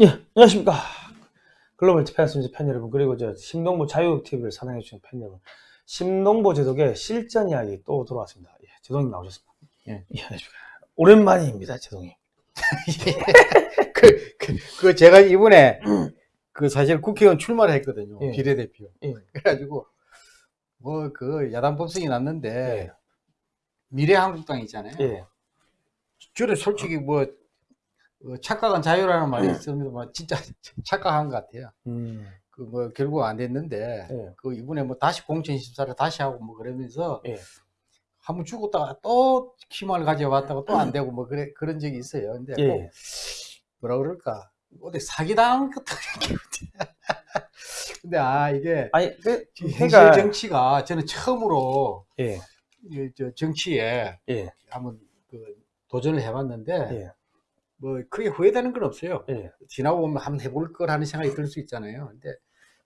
예, 안녕하십니까. 글로벌 패스미즈 팬 여러분, 그리고 저 심동보 자유TV를 사랑해주신 팬 여러분. 심동보 제독의 실전 이야기 또 돌아왔습니다. 예, 제동님 나오셨습니다. 예. 예, 안녕하십니까. 오랜만입니다, 제동님. 그, 그, 그 제가 이번에 그 사실 국회의원 출마를 했거든요. 예. 비례대표. 예. 그래가지고 뭐 그 야당 법석이 났는데 예. 미래한국당 있잖아요. 예, 저는 솔직히 뭐 어, 착각은 자유라는 말이 있습니다. 뭐 진짜 착각한 것 같아요. 음, 그뭐 결국 안 됐는데 예. 그 이번에 뭐 다시 공천 심사를 다시 하고 뭐 그러면서 예. 한번 죽었다가 또 희망을 가져왔다가 또 안 되고 뭐 그래 그런 적이 있어요. 근데 꼭 예. 뭐라 그럴까 어디 사기당한 것 같은 근데 아 이게 아니, 그, 현실 그러니까, 정치가 저는 처음으로 예, 이, 저 정치에 예, 한번 그 도전을 해봤는데 예, 뭐 크게 후회되는 건 없어요. 예. 지나고 보면 한번 해볼 거라는 생각이 들 수 있잖아요. 근데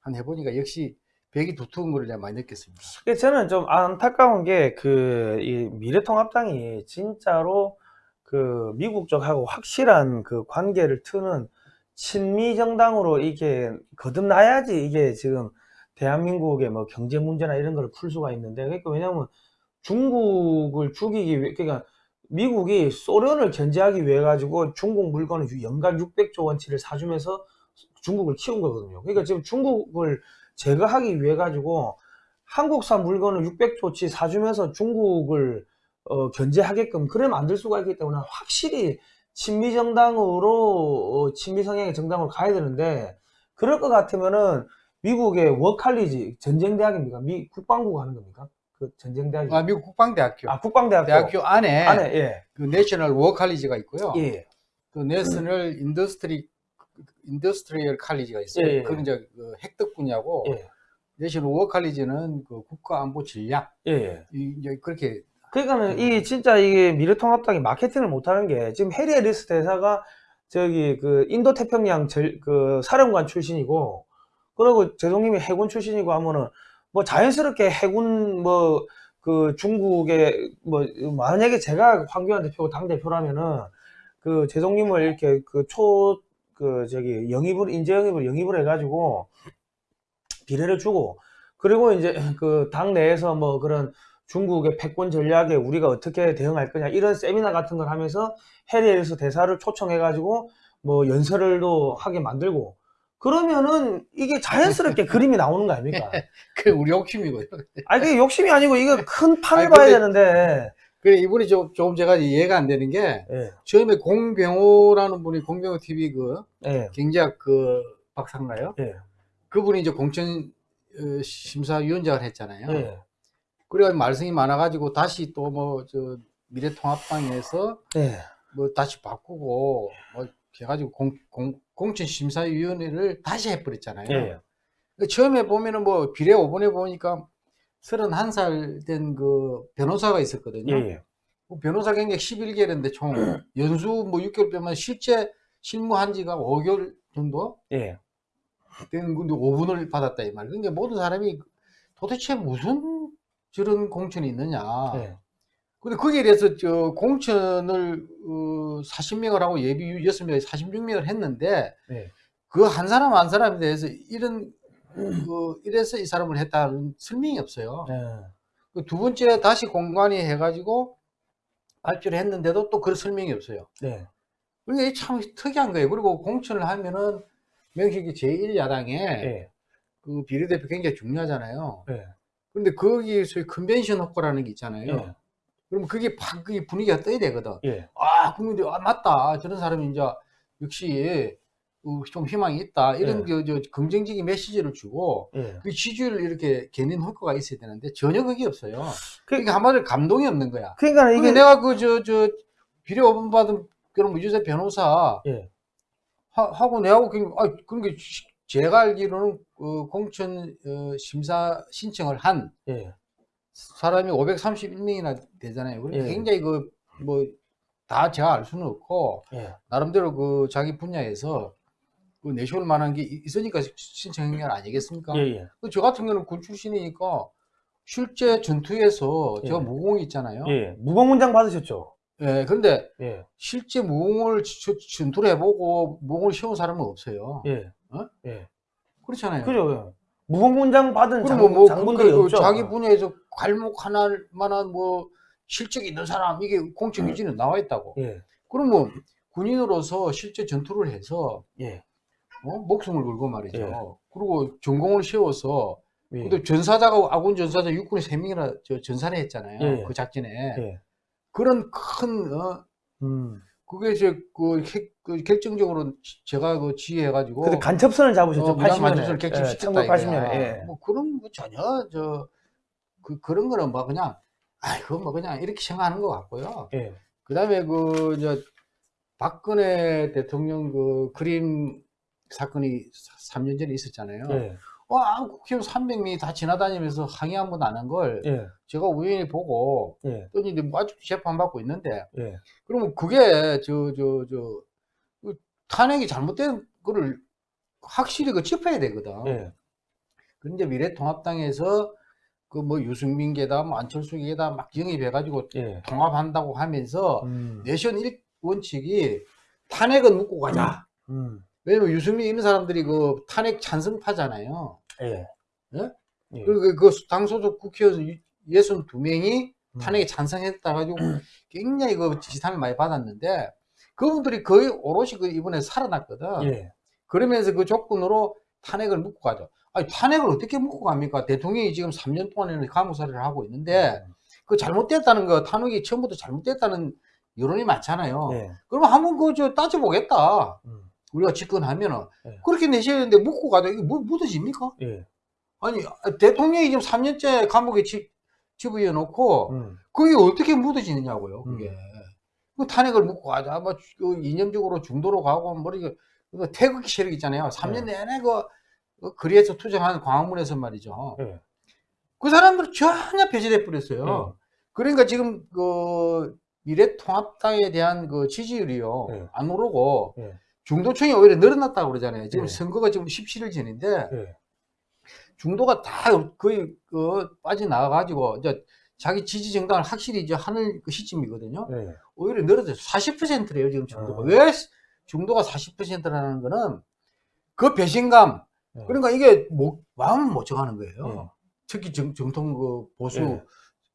한 해보니까 역시 벽이 두터운 걸 많이 느꼈습니다. 그 저는 좀 안타까운 게그이 미래통합당이 진짜로 그 미국 쪽하고 확실한 그 관계를 트는 친미 정당으로 이게 거듭나야지 이게 지금 대한민국의 뭐 경제 문제나 이런 걸 풀 수가 있는데 그러니까 왜냐면 중국을 죽이기 위해 그러니까 미국이 소련을 견제하기 위해 가지고 중국 물건을 연간 600조 원치를 사주면서 중국을 키운 거거든요. 그러니까 지금 중국을 제거하기 위해 가지고 한국산 물건을 600조치 사주면서 중국을 어, 견제하게끔 그래 만들 수가 있기 때문에 확실히 친미 정당으로 어, 친미 성향의 정당으로 가야 되는데 그럴 것 같으면은 미국의 War College 전쟁 대학입니까? 미 국방부가 하는 겁니까? 그 전쟁 대학이 아, 미국 국방대학교. 아 국방대학교 대학교 안에, 안에 예. 그 내셔널 워 칼리지가 있고요. 예. 그 내셔널 인더스트리 인더스트리얼 칼리지가 있어요. 예, 예. 그건 이제 그 획득 분야고 예. 내셔널 워 칼리지는 그 국가안보 전략 예. 예. 이- 이제 그렇게 그러니까는 이 진짜 이게 미래통합당이 마케팅을 못하는 게 지금 해리 해리스 대사가 저기 그 인도 태평양 절, 그 사령관 출신이고 그리고 제동님이 해군 출신이고 하면은 뭐 자연스럽게 해군 뭐 그 중국의 뭐 만약에 제가 황교안 대표고 당 대표라면은 그 제동님을 이렇게 그초그 저기 영입을 인재 영입을 영입을 해가지고 비례를 주고 그리고 이제 그 당 내에서 뭐 그런 중국의 패권 전략에 우리가 어떻게 대응할 거냐 이런 세미나 같은 걸 하면서 해리에서 대사를 초청해 가지고 뭐 연설을도 하게 만들고 그러면은 이게 자연스럽게 그림이 나오는 거 아닙니까? 그 우리 욕심이고요. 아니 그게 욕심이 아니고 이거 큰 판을 아니, 봐야 근데- 되는데 그래 이분이 좀, 조금 제가 이해가 안 되는 게 예, 처음에 공병호라는 분이 공병호 TV 그 예, 경제학 그 박사인가요? 예, 그분이 이제 공천 어, 심사위원장을 했잖아요. 예, 그래가 말씀이 많아가지고 다시 또 뭐 저 미래통합당에서 예, 뭐 다시 바꾸고 뭐 해가지고 공, 공, 공천심사위원회를 다시 해버렸잖아요. 예, 그 처음에 보면은 뭐 비례 5번에 보니까 31살 된 그 변호사가 있었거든요. 예, 예. 그 변호사 경력 11개월인데 총 연수 뭐 6개월 빼면 실제 실무한 지가 5개월 정도 예. 된 건데 5분을 받았다 이 말. 그러니까 모든 사람이 도대체 무슨 저런 공천이 있느냐. 예. 근데 거기에 대해서 저 공천을 어, 40명을 하고 예비 6명에 46명을 했는데 예. 그한 사람 한 사람에 대해서 이런 그 이래서 이 사람을 했다는 설명이 없어요. 예. 그두 번째 다시 공관위 해가지고 발표를 했는데도 또 그런 설명이 없어요. 네. 이게 참 특이한 거예요. 그리고 공천을 하면은 명식이 제1야당에 예. 그 비례대표 굉장히 중요하잖아요. 예. 근데 거기에서 컨벤션 효과라는 게 있잖아요. 예. 그럼 그게 팍 그게 분위기가 떠야 되거든. 예. 아, 국민들이 아 맞다. 저런 사람이 이제 역시 어, 좀 희망이 있다. 이런 예. 그, 저, 긍정적인 메시지를 주고 예. 그 지지율을 이렇게 견인 효과가 있어야 되는데 전혀 그게 없어요. 그- 그러니까 한마디로 감동이 없는 거야. 그러니까 이게 내가 그 저 저 비례 오분 받은 그런 무주세 변호사 예. 하, 고 내하고 그 아, 그런 게 시- 제가 알기로는 그 공천 어, 심사 신청을 한 예. 사람이 531명이나 되잖아요. 그러니까 예. 굉장히 그 뭐 다 제가 알 수는 없고 예. 나름대로 그 자기 분야에서 그 내세울 만한 게 있- 있으니까 신청한 게 아니겠습니까? 예. 예. 그저 같은 경우는 군 출신이니까 실제 전투에서 제가 예. 무공이 있잖아요. 예. 무공 문장 받으셨죠? 예, 그런데 예, 실제 무공을 저- 전투를 해보고 무공을 세운 사람은 없어요. 예, 어? 예. 그렇잖아요. 그죠. 무공군장 받은 장, 그러면 뭐 장군들이 그- 그 없죠. 자기 분야에서 괄목 하나를 만한 뭐 실적이 있는 사람 이게 공적 유지는 나와 있다고. 예, 그러면 군인으로서 실제 전투를 해서 예, 어? 목숨을 걸고 말이죠. 예. 그리고 전공을 세워서 예. 근데 전사자가 아군 전사자 육군에 세 명이나 저 전사를 했잖아요. 예. 그 작전에 예. 그런 큰 어, 음. 그게 이제 그, 핵- 그 결정적으로 제가 그 지휘해가지고 근데 간첩선을 잡으셨죠. 어, 무장 80년에. 간첩선을 객집시켰다 예, 1980년에. 이거야. 예. 뭐 그런 거 전혀 저 그, 그런 거는 뭐 그냥 아 그거 뭐 그냥 이렇게 생각하는 것 같고요. 예. 그 다음에 그 이제 박근혜 대통령 그 그림 사건이 3년 전에 있었잖아요. 예. 와 국회의원 300명이 다 지나다니면서 항의 한 번 안 한 걸 예. 제가 우연히 보고 예. 또 이제 뭐 아직도 재판받고 있는데 예. 그러면 그게 저 저 저 탄핵이 잘못된 거를 확실히 그 짚어야 되거든. 예. 그런데 미래통합당에서 그 뭐 유승민 계다 뭐 안철수 계다 막 영입해가지고 예. 통합한다고 하면서 음. 내션 일 원칙이 탄핵은 묻고 가자. 음. 왜냐면 유승민 이런 사람들이 그 탄핵 찬성파잖아요. 예. 예? 예. 그리고 그 당소속 국회의원 62명이 음. 탄핵에 찬성했다 가지고 굉장히 그 지탄을 많이 받았는데 그분들이 거의 오롯이 그 이번에 살아났거든. 예. 그러면서 그 조건으로 탄핵을 묻고 가죠. 아니 탄핵을 어떻게 묻고 갑니까? 대통령이 지금 3년 동안에는 감옥살이를 하고 있는데 그 잘못됐다는 거 탄핵이 처음부터 잘못됐다는 여론이 많잖아요. 예. 그러면 한번 그저 따져보겠다. 음. 우리가 집권하면은 예. 그렇게 내셔야 되는데 묻고 가자. 이게 뭐 묻어집니까? 예. 아니 대통령이 지금 3년째 감옥에 집, 집어넣어 놓고 음. 그게 어떻게 묻어지느냐고요. 그게 음. 그 탄핵을 묻고 가자. 뭐그 이념적으로 중도로 가고 뭐 이게 그 태극기 세력 있잖아요. 3년 네. 내내 그, 그 거리에서 투쟁한 광화문에서 말이죠. 예. 그 사람들 전혀 폐지돼 버렸어요. 네. 그러니까 지금 그 미래통합당에 대한 그 지지율이요 네. 안 오르고 예. 중도층이 오히려 늘어났다고 그러잖아요. 지금 네. 선거가 지금 17일 전인데 예. 중도가 다 거의 그 빠져나가가지고 이제 자기 지지 정당을 확실히 이제 하는 그 시점이거든요. 예. 오히려 늘어졌어요. 40%래요 지금 중도가. 아. 왜 중도가 40%라는 거는 그 배신감. 예. 그러니까 이게 못, 마음을 못 정하는 거예요. 예. 특히 정, 정통 그 보수 예.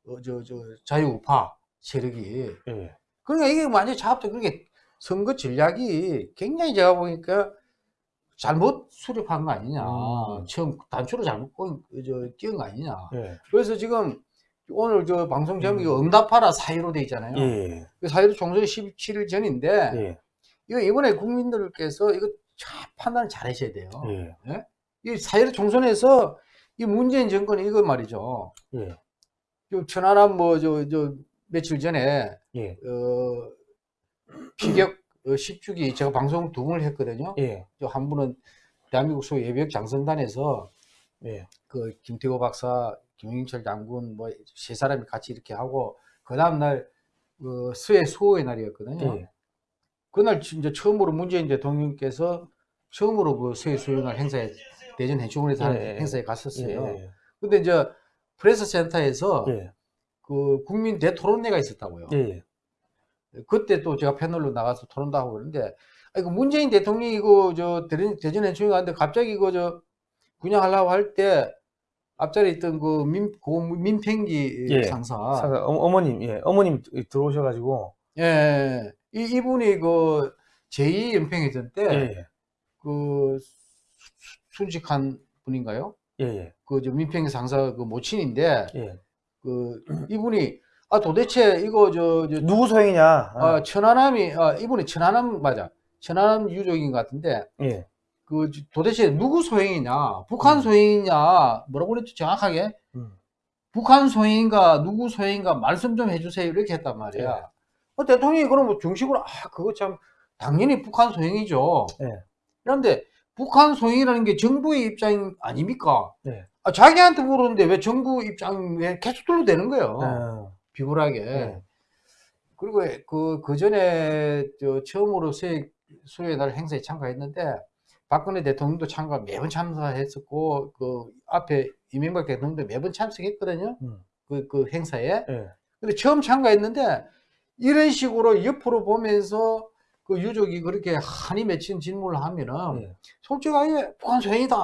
어, 저, 저 자유우파 세력이 예. 그러니까 이게 완전히 자합적 그게 선거 전략이 굉장히 제가 보니까 잘못 수립한 거 아니냐 음. 처음 단추로 잘못 꽂- 저, 끼운 거 아니냐 예. 그래서 지금 오늘 저 방송 제목이 음. 응답하라 사이로 돼 있잖아요 예. 그 사이로 총선 17일 전인데 예. 이거 이번에 국민들께서 이거 잘 판단을 잘 하셔야 돼요 예. 이 사이로 총선에서 이 문재인 정권이 이거 말이죠 예. 저 천안함 뭐저 저 며칠 전에 예. 어, 피격 어, 10주기 제가 방송 두 번을 했거든요. 예. 저한 분은 대한민국 소 예비역 장성단에서 예. 그 김태호 박사, 김영철 장군 뭐 세 사람이 같이 이렇게 하고 그 다음 날그 수해 수호의 날이었거든요. 예. 그날 진짜 처음으로 문재인 대통령께서 처음으로 그 수호의 날 행사에 대전 해수원에서 하는 예, 예. 행사에 갔었어요. 예. 근데 이제 프레스 센터에서 예. 그 국민 대토론회가 있었다고요. 예. 그때 또 제가 패널로 나가서 토론도 하고 그러는데, 아, 이거 문재인 대통령이 이거 저 대전, 해충이 가는데 갑자기 이거 저 분양하려고 할 때 앞자리에 있던 그 민, 고 민팽기 예. 상사. 사- 어, 어머님, 예. 어머님 들어오셔가지고. 예. 이, 이분이 그 제2 연평해전 때 예. 그 순직한 분인가요? 예. 예. 그저 민팽기 상사 그 모친인데 예. 그 이분이 아 도대체 이거 저, 저 누구 소행이냐? 아, 천안함이, 아, 이분이 천안함, 맞아. 천안함 유족인 것 같은데, 예. 그, 도대체 누구 소행이냐? 북한 음. 소행이냐? 뭐라고 그랬죠? 정확하게? 음. 북한 소행인가, 누구 소행인가 말씀 좀 해주세요. 이렇게 했단 말이야. 예. 어, 대통령이 그러면 중식으로, 아, 그거 참, 당연히 북한 소행이죠. 예. 그런데, 북한 소행이라는 게 정부의 입장 아닙니까? 예. 아, 자기한테 물었는데 왜 정부 입장 왜 계속 둘러대는 거예요? 어. 비굴하게. 예. 그리고 그, 그 전에 저 처음으로 수해, 수요의 날 행사에 참가했는데 박근혜 대통령도 참가 매번 참가했었고 그 앞에 이명박 대통령도 매번 참석했거든요. 음. 그, 그 행사에. 예. 근데 처음 참가했는데 이런 식으로 옆으로 보면서 그 유족이 그렇게 한이 맺힌 질문을 하면은 예. 솔직하게 북한 소행이다.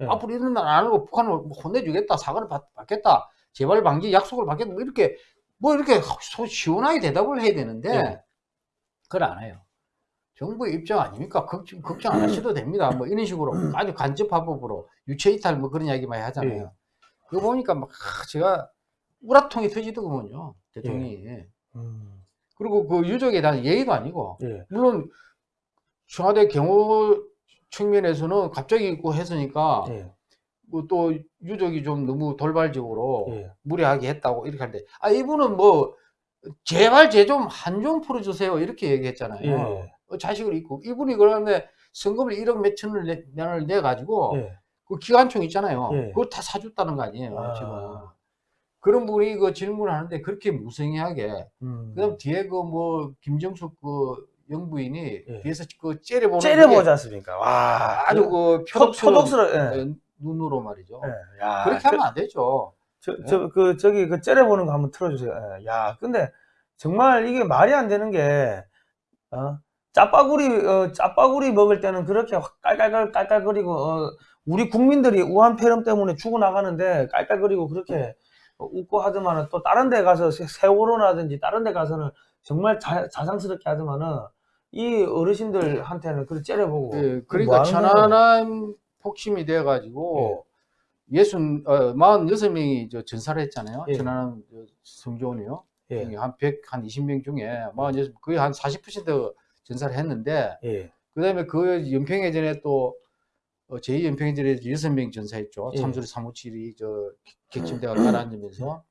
예. 앞으로 이런 날 안 하고 북한을 뭐 혼내주겠다. 사과를 받, 받겠다. 재발 방지 약속을 받겠다. 뭐 이렇게 뭐 이렇게 소- 시원하게 대답을 해야 되는데 예. 그걸 안 해요. 정부의 입장 아닙니까? 걱정, 걱정 안 하셔도 됩니다. 뭐 이런 식으로 아주 간접화법으로 유체이탈 뭐 그런 이야기 많이 하잖아요. 예. 그거 보니까 막 아, 제가 우라통이 터지더군요. 대통령이. 음. 그리고 그 유족에 대한 예의도 아니고 예. 물론 청와대 경호 측면에서는 갑자기 있고 했으니까 예. 뭐또 유족이 좀 너무 돌발적으로 예. 무례하게 했다고 이렇게 하는데 아 이분은 뭐 제발 제 좀 한 좀 풀어주세요 이렇게 얘기했잖아요. 예. 어, 자식을 잃고 이분이 그러는데 성금을 1억 몇천을 내, 내 가지고 예. 그 기관총 있잖아요. 예. 그걸 다 사줬다는 거 아니에요 아. 지금. 그런 분이 그 질문을 하는데 그렇게 무성의하게 음. 그다음 뒤에 그 뭐 김정숙 그 영부인이 예. 뒤에서 그 째려보는 째려보지 않습니까? 와. 아주 그 표, 표독스러운 표독스러, 예. 어, 눈으로 말이죠. 예. 야, 그렇게 하면 안 되죠. 저, 저, 그, 저기, 그, 째려보는 거 한번 틀어주세요. 예. 야, 근데, 정말 이게 말이 안 되는 게, 어, 짜파구리, 어, 짜파구리 먹을 때는 그렇게 확 깔깔깔, 깔깔거리고, 어, 우리 국민들이 우한 폐렴 때문에 죽어나가는데 깔깔거리고 그렇게 어, 웃고 하더만은 또 다른 데 가서 세- 세월호라든지 다른 데 가서는 정말 자, 자상스럽게 하더만은 이 어르신들한테는 그렇게 째려보고. 예, 뭐 그러니까? 천안함 폭심이 돼 가지고 예순 어, 46명이 저 전사를 했잖아요. 예. 천안함 저 성조원이요. 예, 한 100, 한 20명 중에 46, 거의 한 40% 전사를 했는데 예, 그 다음에 그 연평해전에 또 어, 제2 연평해전에 여섯 명 전사했죠. 예. 참수리 357이 저 객침대가 가라앉으면서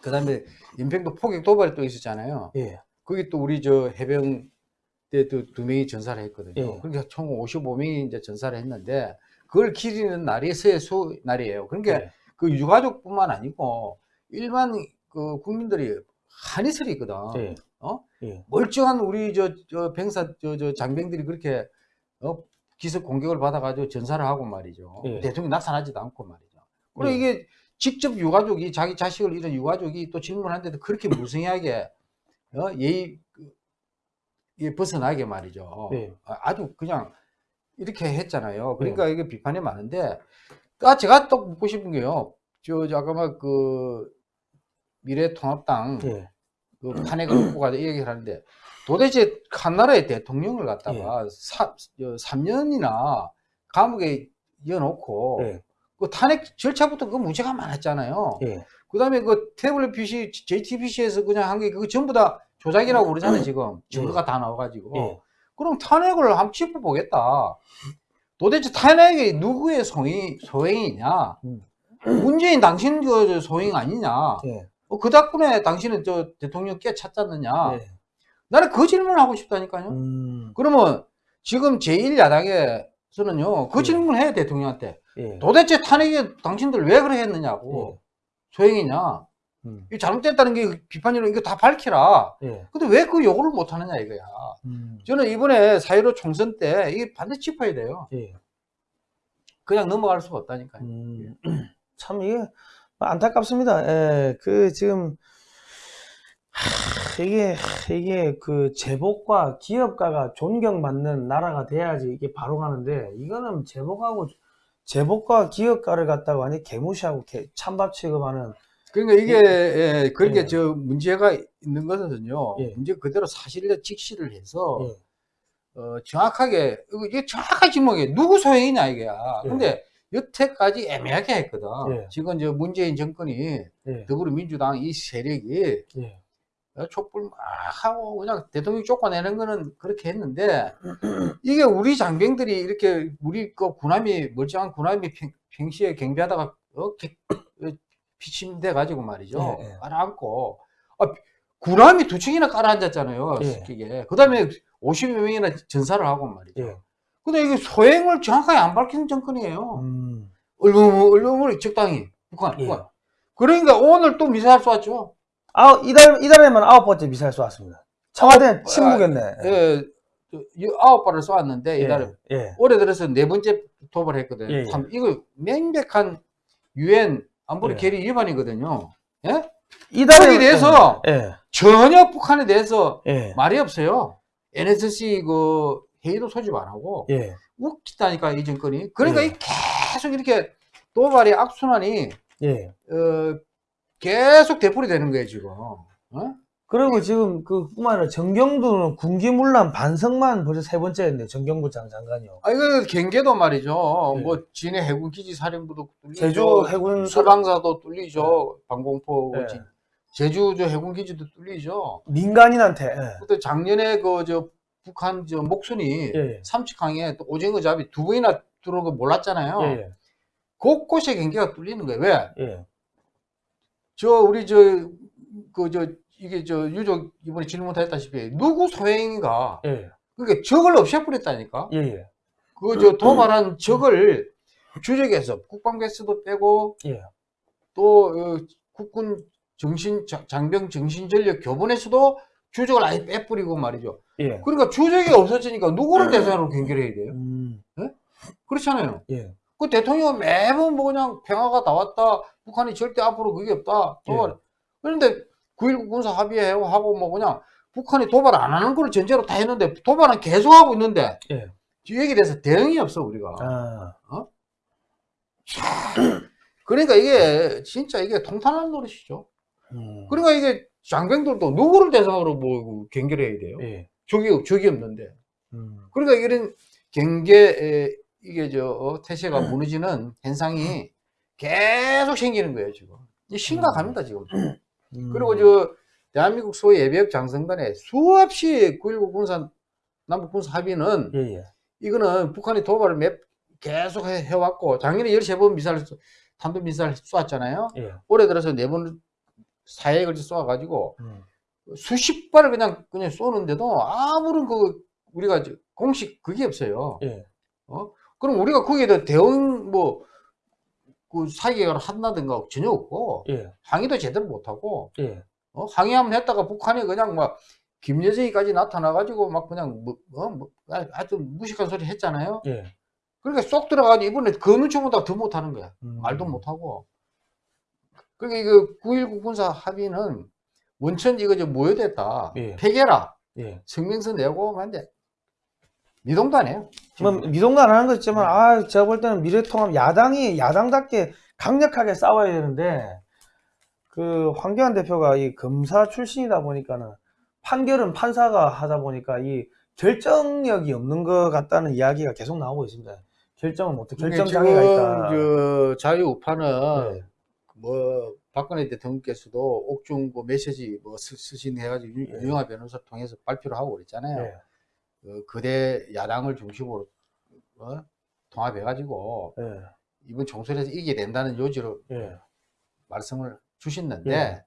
그 다음에 연평도 포격 도발이 또 있었잖아요. 예, 거기 또 우리 저 해병 때도 두 명이 전사를 했거든요. 예. 그러니까 총 55명이 이제 전사를 했는데 그걸 기리는 날이 세수 날이에요. 그러니까 예. 그 유가족뿐만 아니고 일반 그 국민들이 한이 서리거든. 예. 어? 예. 멀쩡한 우리 저, 저 병사 저, 저 장병들이 그렇게 어? 기습 공격을 받아가지고 전사를 하고 말이죠. 예. 대통령 나타나지도 않고 말이죠. 그리고 예. 이게 직접 유가족이 자기 자식을 잃은 유가족이 또 질문하는데도 그렇게 무성하게 어? 예의 그, 예, 벗어나게 말이죠. 예. 아, 아주 그냥 이렇게 했잖아요. 그러니까 이게 비판이 많은데 아, 제가 또 묻고 싶은 게요. 저, 저 아까 막그 미래통합당 예. 그 탄핵을 놓고 가자 이 얘기를 하는데 도대체 한 나라의 대통령을 갖다가 사, 3년이나 감옥에 이어놓고 예. 그 탄핵 절차부터 그 문제가 많았잖아요. 예. 그 다음에 그 태블릿 PC, JTBC에서 그냥 한 게 그거 전부 다 조작이라고 그러잖아요, 지금. 증거가 다 나와가지고. 예. 그럼 탄핵을 한번 짚어보겠다. 도대체 탄핵이 누구의 소행, 소행이냐? 음. 문재인 당신 그 소행 아니냐? 예. 어, 그 덕분에 당신은 저 대통령 깨 찾잖느냐? 예. 나는 그 질문을 하고 싶다니까요. 음. 그러면 지금 제1야당에서는요, 그 예. 질문을 해요, 대통령한테. 예. 도대체 탄핵에 당신들 왜 그래 했느냐고. 소행이냐? 음. 이거 잘못됐다는 게 비판이로 이거 다 밝히라. 예. 근데 왜 그 요구를 못 하느냐 이거야. 음. 저는 이번에 4.15 총선 때 이게 반드시 짚어야 돼요. 예. 그냥 넘어갈 수가 없다니까요. 음. 참 이게 안타깝습니다. 예. 그 지금 하, 이게 이게 그 제복과 기업가가 존경받는 나라가 돼야지 이게 바로 가는데 이거는 제복하고 제복과 기업가를 갖다가 완전 개무시하고 개, 찬밥 취급하는 그러니까 이게 예, 그렇게 예. 저 문제가 있는 것은요. 예. 문제 그대로 사실을 직시를 해서 예. 어, 정확하게 이게 정확하게 질문해 누구 소행이냐 이게야. 예. 근데 여태까지 애매하게 했거든. 예. 지금 저 문재인 정권이 예. 더불어민주당 이 세력이 예. 어, 촛불 막 하고 그냥 대통령 쫓아내는 거는 그렇게 했는데 이게 우리 장병들이 이렇게 우리 그 군함이 멀쩡한 군함이 평, 평시에 경비하다가 어, 개- 어, 피침돼 가지고 말이죠 예, 예. 깔아앉고 아, 군함이 두 층이나 깔아앉았잖아요 예. 스키게 그 다음에 50여 명이나 전사를 하고 말이죠 예. 근데 이게 소행을 정확하게 안 밝히는 정권이에요 음. 얼렁 얼렁을 적당히 북한, 예. 북한. 그러니까 오늘 또 미사일 쏘았죠 아, 이달 이달에만 아홉 번째 미사일 쏘았습니다. 청와대 침묵했네. 예, 저, 이 아홉 발을 쏘았는데 이달에 예. 올해 들어서 네 번째 도발했거든요. 예, 예. 참 이거 명백한 유엔 안보리 예. 결의 위반이거든요. 예? 이달에 대해서 예, 전혀 북한에 대해서 예, 말이 없어요. NSC 그 회의도 소집 안 하고 예, 웃기다니까 이 정권이. 그러니까 예. 이 계속 이렇게 도발의 악순환이 예. 어, 계속 되풀이 되는 거예요 지금. 어? 그리고 지금 그 뿐만 아니라 정경도는 군기문란 반성만 벌써 세 번째인데 정경부 장 장관이요. 아 이거 경계도 말이죠. 예. 뭐 진해 해군 기지 사령부도 뚫리죠. 제주 해군 소방사도 뚫리죠. 방공포 예. 진- 제주 저 해군 기지도 뚫리죠. 민간인한테 예. 또 작년에 그 저 북한 저 목순이 예, 예. 삼척항에 또 오징어 잡이 두 번이나 들어온 거 몰랐잖아요. 예, 예, 곳곳에 경계가 뚫리는 거예요. 왜? 예, 저 우리 저 그 저 이게 저 유족 이번에 질문 했다시피 누구 소행인가? 예, 그러니까 적을 없애버렸다니까. 예, 예, 그저 도발한 적을 주적에서 국방개수도 빼고 예, 또 어, 국군 정신 자- 장병 정신전력 교본에서도 주적을 아예 빼버리고 말이죠. 예. 그러니까 주적이 없어지니까 누구를 대상으로 경계해야 돼요? 음, 그렇잖아요. 예, 그 대통령은 매번 뭐 그냥 평화가 다 왔다. 북한이 절대 앞으로 그게 없다. 도발. 그런데 9.19 군사 합의하고 뭐 그냥 북한이 도발 안 하는 걸 전제로 다 했는데 도발은 계속하고 있는데 예. 여기에 대해서 대응이 없어 우리가. 아, 그러니까 이게 진짜 이게 통탄한 노릇이죠. 음, 그러니까 이게 장병들도 누구를 대상으로 뭐 경계를 해야 돼요? 예, 적이 적이 없는데. 음, 그러니까 이런 경계 이게 저 어, 태세가 무너지는 현상이 계속 생기는 거예요 지금. 이 심각합니다 지금. 음. 그리고 저 대한민국 소위 예비역 장성단에 수없이 9.19 군사 남북 군사 합의는 예, 예, 이거는 북한이 도발을 몇 계속 해, 해왔고 작년에 13번 미사일 쏘- 탄도 미사일 쏘았잖아요. 예, 올해 들어서 네 번 사해에 걸쳐 쏘아가지고 음, 수십 발을 그냥 그냥 쏘는데도 아무런 그 우리가 저 공식 그게 없어요. 예, 그럼 우리가 거기에 대해 대응 뭐 그 사기를 한다든가 전혀 없고 예, 항의도 제대로 못하고 예, 어? 항의하면 했다가 북한이 그냥 막 김여정이까지 나타나가지고 막 그냥 뭐, 어? 뭐 하- 하여튼 무식한 소리 했잖아요. 예. 그러니까 쏙 들어가지고 이번에 그 눈치보다 더 못하는 거야. 음. 말도 못하고. 그러니까 이거 9.19 군사 합의는 원천 이거 저 모여됐다. 예. 폐결라 예. 성명서 내고 하는데 미동도 안 해요. 뭐 미동도 안 하는 거 있지만 아 제가 볼 때는 미래통합 야당이 야당답게 강력하게 싸워야 되는데 그 황교안 대표가 이 검사 출신이다 보니까는 판결은 판사가 하다 보니까 이 결정력이 없는 것 같다는 이야기가 계속 나오고 있습니다. 결정을 못해 결정 장애가 있다. 저 자유우파는 네. 뭐 박근혜 대통령께서도 옥중 그 메시지 뭐 쓰- 쓰신 해가지고 유- 네. 유영아 변호사 통해서 발표를 하고 그랬잖아요. 예, 그 거대 야당을 중심으로 어? 통합해가지고 예, 이번 총선에서 이기게 된다는 요지로 예, 말씀을 주셨는데 예.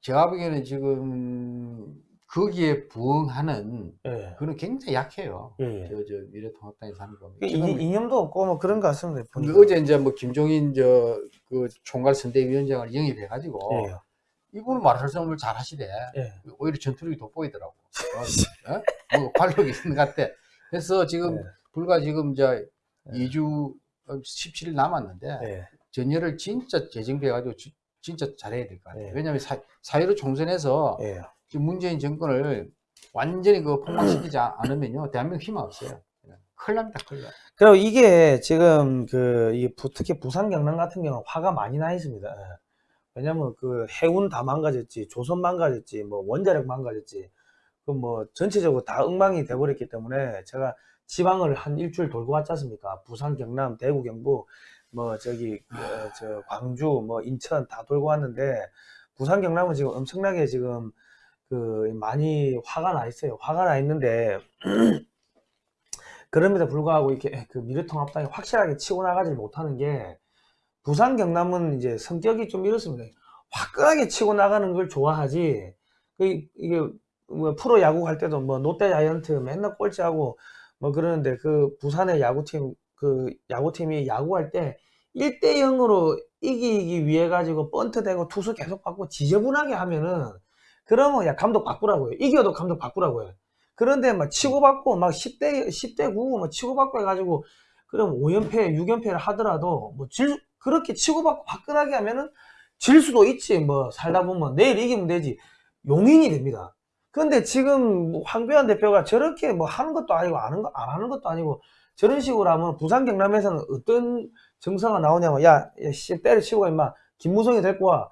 제가 보기에는 지금 거기에 부응하는 예, 그는 굉장히 약해요. 예, 예. 저, 저 미래통합당에서 하는 거. 이- 지금 이념도 없고 뭐 그런 것 같습니다. 어제 이제 뭐 김종인 저 그 총괄 선대위원장을 영입해가지고 예, 이분은 말씀을 잘 하시대. 예, 오히려 전투력이 돋보이더라고. 어? 어? 뭐 관록이 있는 것 같아. 그래서 지금 예. 불과 지금 이제 예. 2주 17일 남았는데 예, 전열을 진짜 재정비해가지고 지- 진짜 잘해야 될 것 같아요. 예. 왜냐하면 사, 사회로 총선에서 예. 지금 문재인 정권을 완전히 그 폭망시키지 않- 않으면요 대한민국 희망 없어요. 큰일 납니다, 큰일 나. 그리고 이게 지금 그, 특히 부산 경남 같은 경우는 화가 많이 나 있습니다. 예. 왜냐면 그 해운 다 망가졌지, 조선 망가졌지, 뭐 원자력 망가졌지, 그 뭐 전체적으로 다 엉망이 돼버렸기 때문에 제가 지방을 한 일주일 돌고 왔지 않습니까? 부산, 경남, 대구, 경북, 뭐 저기, 어, 저 광주, 뭐 인천 다 돌고 왔는데 부산, 경남은 지금 엄청나게 지금 그 많이 화가 나 있어요. 화가 나 있는데 그럼에도 불구하고 이렇게 그 미래통합당이 확실하게 치고 나가지 못하는 게 부산 경남은 이제 성격이 좀 이렇습니다. 화끈하게 치고 나가는 걸 좋아하지. 그 이게 뭐 프로 야구 할 때도 뭐 롯데 자이언트 맨날 꼴찌하고 뭐 그러는데 그 부산의 야구팀 그 야구팀이 야구할 때 1대 0으로 이기기 위해 가지고 번트 대고 투수 계속 받고 지저분하게 하면은 그러면 야 감독 바꾸라고요. 이겨도 감독 바꾸라고요. 그런데 막 치고받고 막 10대 10대 9뭐 치고받고 해가지고 그럼 5연패 6연패를 하더라도 뭐 질, 그렇게 치고받고 화끈하게 하면은 질 수도 있지 뭐 살다 보면 내일 이기면 되지 용인이 됩니다. 근데 지금 뭐 황교안 대표가 저렇게 뭐 하는 것도 아니고 안 하는, 거, 안 하는 것도 아니고 저런 식으로 하면 부산 경남에서는 어떤 정서가 나오냐면 야, 야 씨, 때려치고 임마 김무성이 데리고 와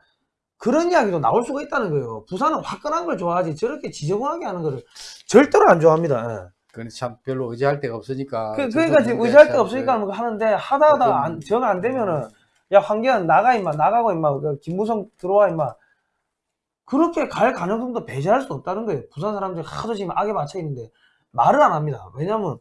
그런 이야기도 나올 수가 있다는 거예요. 부산은 화끈한 걸 좋아하지 저렇게 지저분하게 하는 거를 절대로 안 좋아합니다. 예. 그건 참 별로 의지할 데가 없으니까. 그, 그러니까 지금 의지할 데 없으니까 뭐 하는데 하다 하다 안, 정안 되면은 야 황교안 나가 임마 나가고 임마 그 김무성 들어와 임마 그렇게 갈 가능성도 배제할 수 없다는 거예요. 부산 사람들이 하도 지금 악에 맞춰 있는데 말을 안 합니다. 왜냐면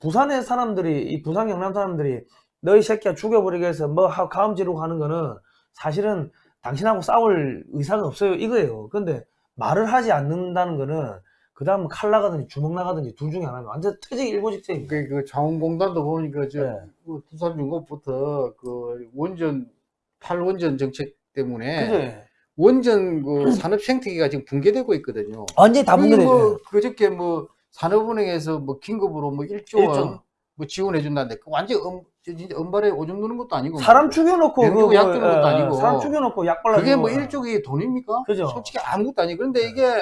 부산의 사람들이 이 부산 경남 사람들이 너희 새끼야 죽여버리게 해서 뭐 하- 가음 지르고 하는 거는 사실은 당신하고 싸울 의사가 없어요 이거예요. 근데 말을 하지 않는다는 거는 그 다음 칼 나가든지 주먹 나가든지 둘 중에 하나면 완전 퇴직 일고직생입니다. 그, 그 자원공단도 보니까 저 네. 그 두산중공업부터 그 원전 탈원전 정책 때문에 그죠? 원전 그 산업 생태계가 지금 붕괴되고 있거든요. 완전히 다 붕괴되죠. 뭐 그저께 뭐 산업은행에서 뭐 긴급으로 뭐 1조 원. 뭐 지원해 준다는데 그 완전 음, 저 진짜 은발에 오줌 누는 것도 아니고 사람 죽여놓고 그약 뭐, 주는 것도 어, 아니고. 사람 죽여놓고 약 발라 그게 뭐 일종의 돈입니까? 그죠. 솔직히 아무것도 아니고 그런데 이게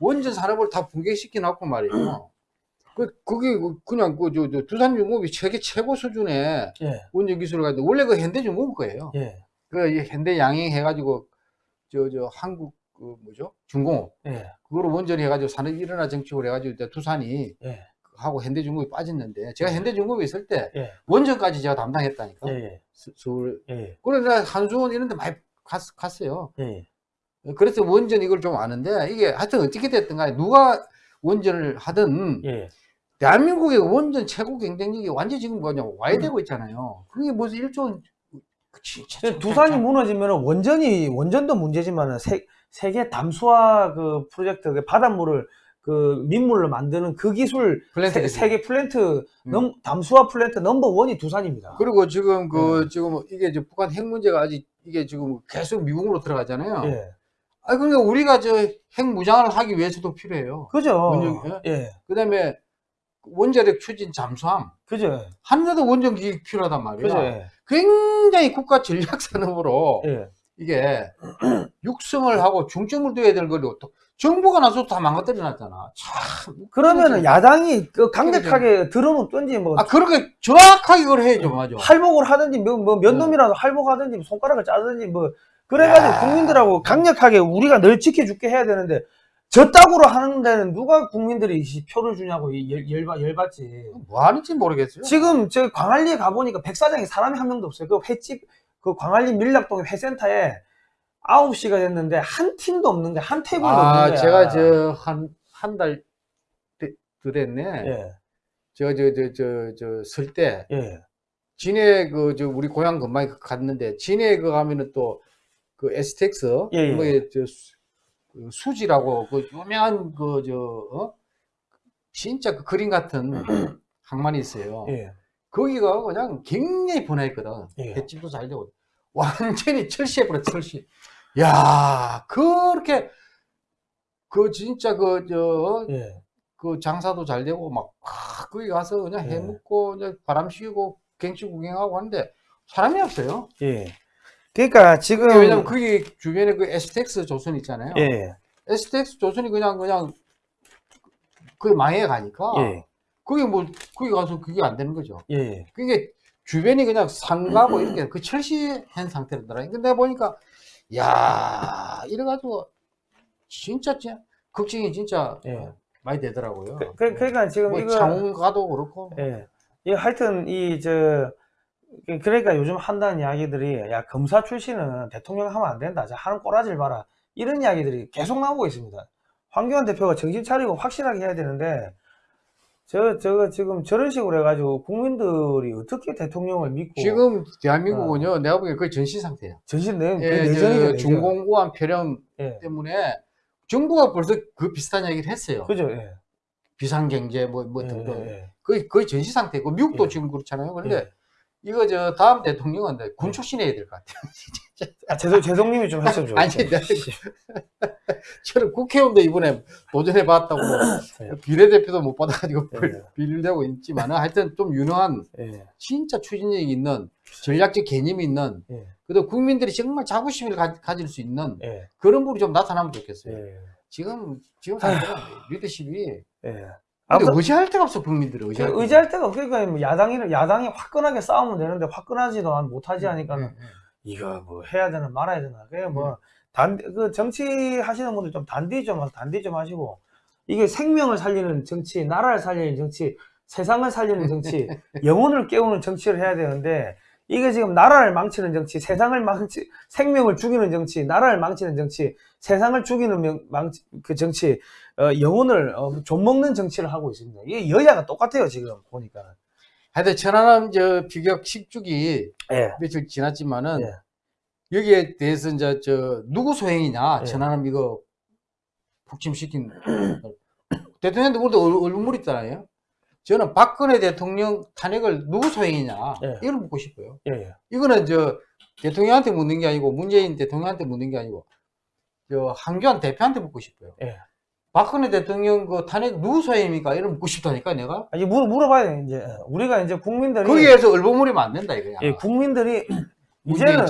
원전 산업을 다 붕괴시켜 놨고 말이에요. 그 그게 그- 그냥 그 저 저 두산중공업이 세계 최고 수준의 예, 원전 기술을 가지고 원래 그 현대중공업 거예요. 예, 그이 현대 양행 해가지고 저 저 한국 그 뭐죠? 중공업. 예, 그거를 원전이 해가지고 산업이 일어나 정책을 해가지고 이제 두산이 예, 하고 현대중공업이 빠졌는데 제가 현대중공업에 있을 때 예, 원전까지 제가 담당했다니까. 예, 서- 서울. 예, 그래서 한수원 이런 데 많이 갔, 갔어요. 예, 그래서 원전 이걸 좀 아는데 이게 하여튼 어떻게 됐든 간에 누가 원전을 하든 예, 대한민국의 원전 최고 경쟁력이 완전 지금 뭐냐 와해되고 있잖아요 그게 무슨 일종 진짜 참- 두산이 참- 무너지면 원전이 원전도 문제지만 세, 세계 담수화 그 프로젝트 그 바닷물을 그 민물로 만드는 그 기술 플랜트 세. 세계 플랜트 음. 넘, 담수화 플랜트 넘버 원이 두산입니다. 그리고 지금 네. 그 지금 이게 북한 핵 문제가 아직 이게 지금 계속 미국으로 들어가잖아요. 예, 아 그러니까 우리가 저 핵 무장을 하기 위해서도 필요해요. 그죠? 원전, 예, 그다음에 원자력 추진 잠수함 그죠? 하늘에도 원전기 필요하단 말이에요. 그죠? 예, 굉장히 국가 전략 산업으로 예, 이게 육성을 하고 중점을 둬야 될 거를 또 정부가 나서 다 망가뜨려 놨잖아. 참. 그러면은 야당이 그 강력하게 들어놓든지 뭐 아 그렇게 정확하게 그걸 해야죠, 맞아. 할복을 하든지 뭐, 뭐몇 네. 놈이라도 할복하든지 손가락을 짜든지 뭐 그래가지고 야. 국민들하고 강력하게 우리가 늘 지켜줄게 해야 되는데 저따구로 하는 데는 누가 국민들이 이 표를 주냐고 이 열, 열받, 열받지 뭐 하는지 모르겠어요. 지금 저 광안리에 가보니까 백사장에 사람이 한 명도 없어요 그 횟집 그 광안리 밀락동 회센터에 9시가 됐는데 한 팀도 없는 거야 한 테이블도 없는 아, 거야 제가 저 한 한 달 됐네. 예, 제가 저 저 저 저 설때 예, 진해 그 저 우리 고향 근방에 갔는데 진해 그 가면은 또 그 에스텍스 예, 예. 뭐저 수지라고 그 유명한 그저 어? 진짜 그 그림 같은 항만이 있어요. 예, 거기가 그냥 굉장히 번화했거든. 예. 횟집도 잘 되고 완전히 철시해버렸어 철시. 야 그렇게 그 진짜 그저 예. 그 장사도 잘 되고 막 아, 거기 가서 그냥 예. 해 먹고 이제 바람 쐬고 경치 구경하고 하는데 사람이 없어요. 예. 그러니까 지금 왜냐면 거기 주변에 그 STX 조선 있잖아요. 예, STX 조선이 그냥 그냥 그 망해 가니까 예, 거기 뭐 거기 가서 그게 안 되는 거죠. 예, 그게 주변이 그냥 상가고 이렇게 그 철시한 상태로더라. 근데 내가 보니까 야 이래가지고 진짜 진짜 걱정이 진짜 예. 많이 되더라고요. 그, 그, 그러니까 지금 뭐 이거 창원가도 그렇고 예. 이 하여튼 이 저 그러니까 요즘 한다는 이야기들이 야 검사 출신은 대통령 하면 안 된다. 자 하는 꼬라지를 봐라. 이런 이야기들이 계속 나오고 있습니다. 황교안 대표가 정신 차리고 확실하게 해야 되는데 저 저거 지금 저런 식으로 해가지고 국민들이 어떻게 대통령을 믿고 지금 대한민국은요 내가 보기엔 거의 전시 상태예요. 전신 내 예, 내전. 중공 우한 폐렴 예. 때문에 정부가 벌써 그 비슷한 얘기를 했어요. 그죠. 예. 비상경제 뭐, 뭐 예, 등등 예, 거의 거의 전시 상태고 미국도 예. 지금 그렇잖아요. 그런데 예. 이거 저 다음 대통령은 군 출신해야 될 것 같아요. 아, 재성, 재성님이 좀 좋겠어요. 아니, 저는 국회의원도 이번에 도전해 봤다고 네. 비례대표도 못 받아가지고 네. 비ril되고 있지만 하여튼 좀 유능한 예, 진짜 추진력이 있는 전략적 개념이 있는 예, 그리고 국민들이 정말 자부심을 가, 질수 있는 예, 그런 분이 좀 나타나면 좋겠어요. 예, 지금 지금 상태는 리더십이 예. 근데 아무튼 의지할 데가 없어 국민들이 그 의지할 데가. 의지할 데가 없- 그러니까 뭐 야당이 야당이 화끈하게 싸우면 되는데 화끈하지도 않- 못하지 하니까는 음, 음. 이거 뭐 해야 되나 말아야 되나 그게 뭐단그 정치 하시는 분들 좀 단디 좀. 단디 좀 하시고 이게 생명을 살리는 정치 나라를 살리는 정치 세상을 살리는 정치 영혼을 깨우는 정치를 해야 되는데 이게 지금 나라를 망치는 정치 세상을 망치 생명을 죽이는 정치 나라를 망치는 정치 세상을 죽이는 명, 망치, 그 정치 어, 영혼을 어, 좀먹는 정치를 하고 있습니다 이게 여야가 똑같아요 지금 보니까 하여튼 천안함 저 비격 10주기 예. 며칠 지났지만은 예. 여기에 대해서 이제 저 누구 소행이냐 예. 천안함 이거 북침시킨 대통령도 우리도 얼- 얼굴물 있잖아요. 저는 박근혜 대통령 탄핵을 누구 소행이냐 예. 이걸 묻고 싶어요. 예, 예. 이거는 저 대통령한테 묻는 게 아니고 문재인 대통령한테 묻는 게 아니고 저 한교안 대표한테 묻고 싶어요. 예. 박근혜 대통령 그 탄핵 누구 소행입니까? 이걸 묻고 싶다니까 내가. 아니 물, 물어봐야 돼 이제 우리가 이제 국민들이 거기에서 얼버무리면 안 된다 이거야. 예, 국민들이 이제는.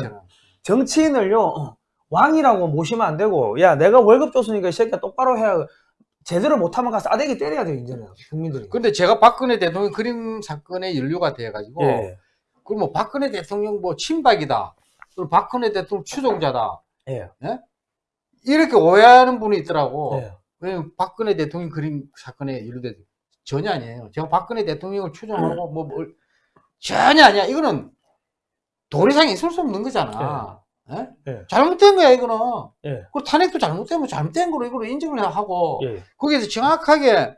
정치인을요 어, 왕이라고 모시면 안 되고 야 내가 월급 줬으니까 이 새끼야 똑바로 해야 제대로 못하면 가서 싸대기 때려야 돼요 이제는 국민들이 근데 제가 박근혜 대통령 그림 사건에 연루가 돼가지고 예, 그럼 뭐 박근혜 대통령 뭐 친박이다. 그리고 박근혜 대통령 추종자다. 예, 이렇게 오해하는 분이 있더라고. 예. 왜냐면 박근혜 대통령 그림 사건에 연루돼 전혀 아니에요. 제가 박근혜 대통령을 추종하고 뭐 뭘- 전혀 아니야. 이거는 도리상에 있을 수 없는 거잖아. 예? 예. 잘못된 거야 이거는. 예. 그 탄핵도 잘못되면 잘못된 거로 이걸 인정을 하고 예, 거기에서 정확하게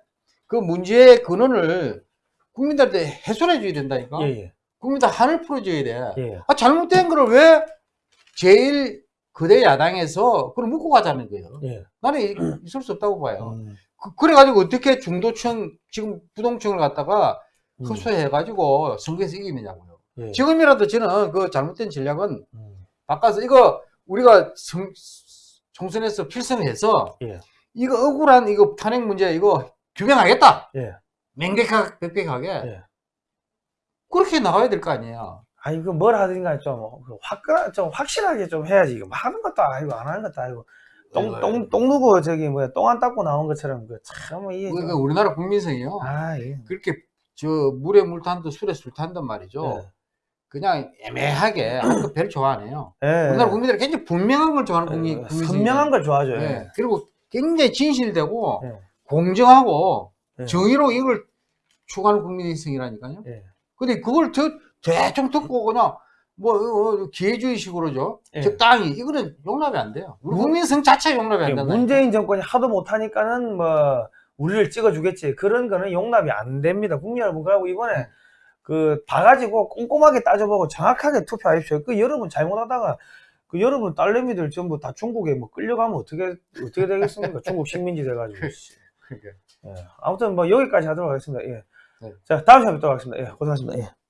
그 문제의 근원을 국민들한테 해소해 줘야 된다니까. 예, 예, 국민들 한을 풀어줘야 돼. 예, 아, 잘못된 거를 왜 제일 거대 야당에서 그걸 묻고 가자는 거예요. 예. 나는 이- 있을 수 없다고 봐요. 음, 그, 래가지고 어떻게 중도층, 지금 부동층을 갖다가 음, 흡수해 가지고 선거에서 이기느냐고요. 예, 지금이라도 저는 그 잘못된 전략은 음, 바꿔서 이거 우리가 성- 총선에서 필승해서 예, 이거 억울한 이거 탄핵 문제 이거 규명하겠다. 예. 명백하게, 명백하게. 예. 그렇게 나가야 될 거 아니에요. 아니 그뭘 하든가 좀 화끈 좀 확실하게 좀 해야지 이거 뭐 하는 것도 아니고 안 하는 것도 아니고 아이고, 똥똥 똥 누고 저기 뭐야 똥 안 닦고 나온 것처럼 그참 이게 그- 좀- 그 우리나라 국민성이요. 아 예. 그렇게 저 물에 물 탄듯 술에 술 탄단 말이죠. 예. 그냥 애매하게 아무도 별 좋아 안 해요. 예. 우리나라 국민들은 굉장히 분명한 걸 좋아하는 예, 국민. 선명한 걸 좋아하죠. 예. 예. 그리고 굉장히 진실되고 예. 공정하고 예. 정의로 이걸 추구하는 국민성이라니까요. 예. 근데 그걸 저, 대충 듣고 그냥 뭐 어, 기회주의식으로죠. 예. 적당히 이거는 용납이 안 돼요. 우리 문- 국민성 자체 용납이 안 예, 된다. 문재인 정권이 하도 못하니까는 뭐 우리를 찍어주겠지 그런 거는 용납이 안 됩니다 국민 여러분 그리고 이번에 네. 그 봐가지고 꼼꼼하게 따져보고 정확하게 투표하십시오 그 여러분 잘못하다가 그 여러분 딸내미들 전부 다 중국에 뭐 끌려가면 어떻게 어떻게 되겠습니까 중국 식민지 돼가지고 씨. 그러니까. 예. 아무튼 뭐 여기까지 하도록 하겠습니다 예. 네. 자 다음 시간에 뵙도록 하겠습니다 예, 고생하셨습니다 예.